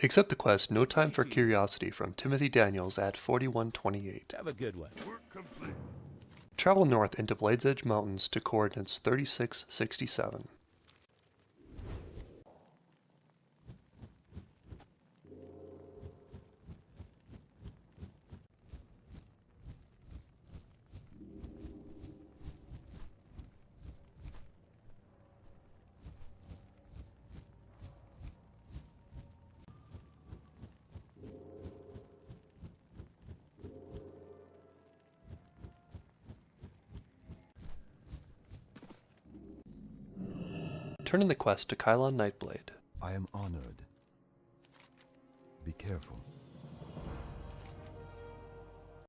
Accept the quest No Time for Curiosity from Timothy Daniels at 4128. Have a good one. Travel north into Blades Edge Mountains to coordinates 3667. Turn in the quest to Kialon Nightblade. I am honored. Be careful.